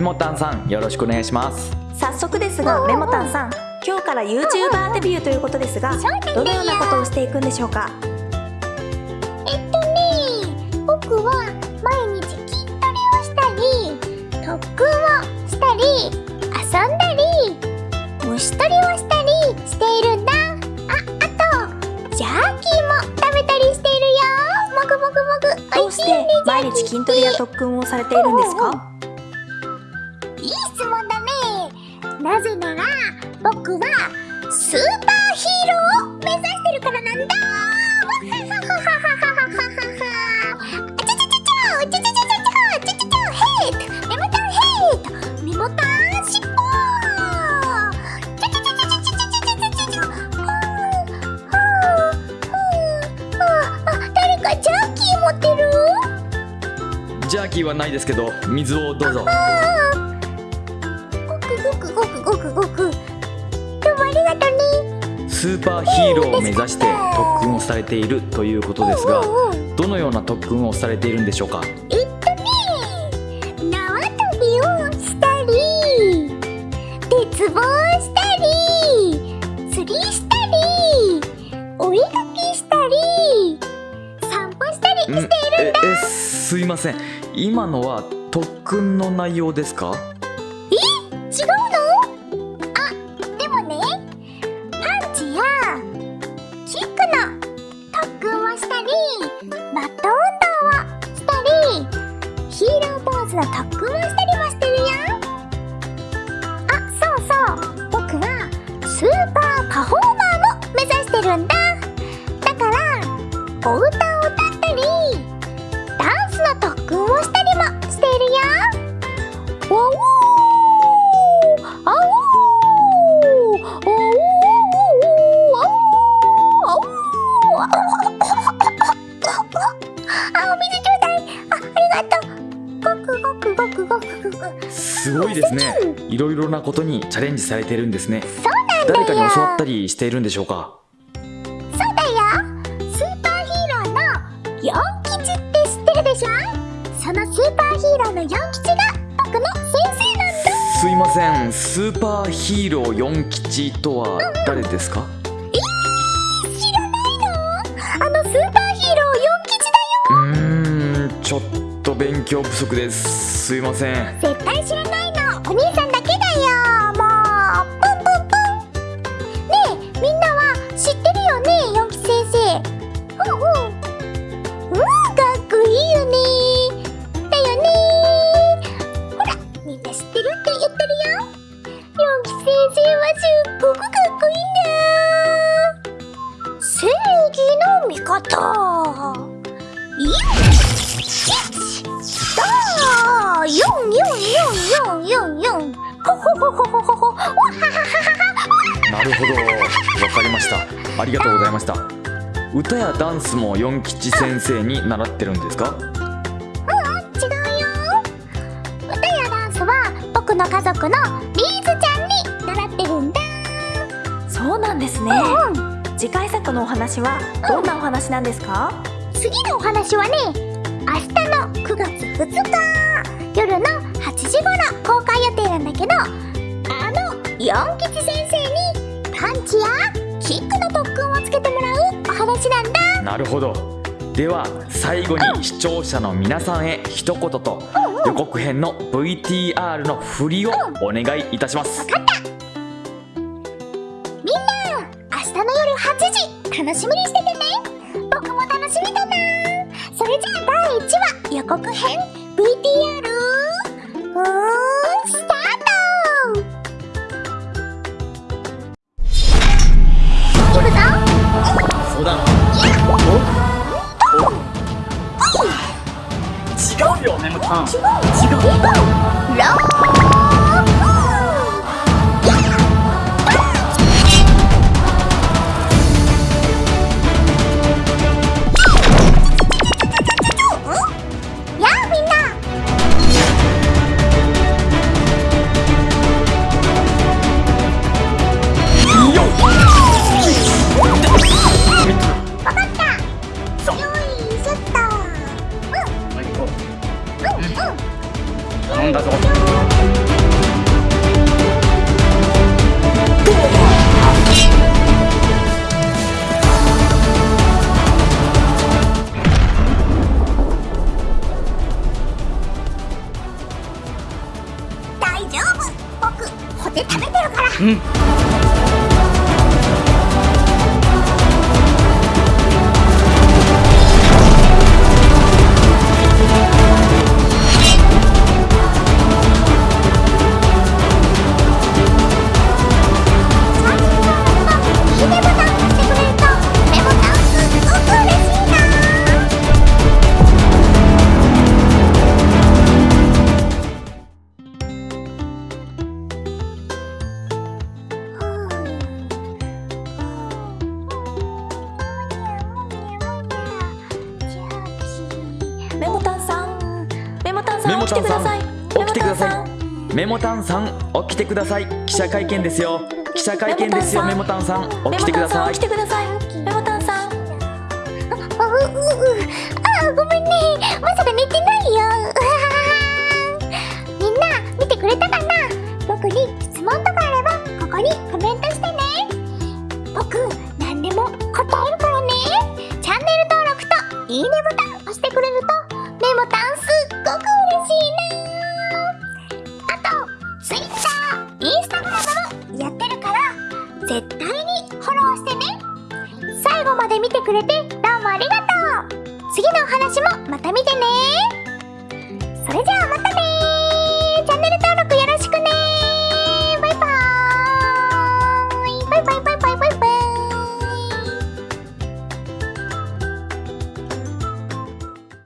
モタンさんよろしくお願いします。早速ですがメモタンさん今日から YouTuber デビューということですがどのようなことをしていくんでしょうか？えっとね僕は毎日筋トレをしたり特訓をしたり遊んだり虫取りをしたりしているんだ。ああとジャーキーも食べたりしているよ。もぐもぐもぐ。どうして毎日筋トレや特訓をされているんですか？いい質問だねなぜなら僕はスーパーヒーローを目指してるからなんだジャーキーはないですけど水をどうぞ。ごくごく。どうもありがとね。スーパーヒーローを目指して特訓をされているということですがどのような特訓をされているんでしょうか？えっとね縄跳びをしたり。鉄棒をしたり。釣りしたり。お絵かきしたり。散歩したりしていんるええすいません。今のは特訓の内容ですか？高すごいですね。いろいろなことにチャレンジされているんですね。そうなんだよ誰かに教わったりしているんでしょうか？そうだよ。スーパーヒーローのヨン吉って知ってるでしょ？そのスーパーヒーローのヨン吉が僕の先生なんだ。すいません。スーパーヒーロー四吉とは誰ですか？知らないの？あのスーパーヒーローヨン吉だよ。うーんちょっと勉強不足です。すいません。絶対知ららみんな知ってるって言ってるよ。ヨン吉先生はすっごくかっこいいんだ正義の味方。よっだー四四四四四四ほほほほほほほわははははなるほど。わかりました。ありがとうございました。歌やダンスも四吉先生に習ってるんですか？の家族のリーズちゃんに習ってるんだ。そうなんですね。うん。次回作のお話はどんなお話なんですか？次のお話はね明日の9月2日夜の8時頃公開予定なんだけどあの四吉先生にパンチやキックの特訓をつけてもらうお話なんだ。なるほどでは最後に視聴者の皆さんへ一言と予告編の VTR の振りをお願いいたします。みんな明日の夜8時楽しみにしててね。僕も楽しみだな。それじゃあ第1話予告編。VTR うスタート。行くぞ。そうだ違うよ。Hmm. さん起きてください。起きてください。メモタンさん。起きてください。記者会見ですよ。記者会見ですよ。メモタンさん起きてください。起きてください。メモタンさん。あごめんね。まさか寝てないよ。また見てね。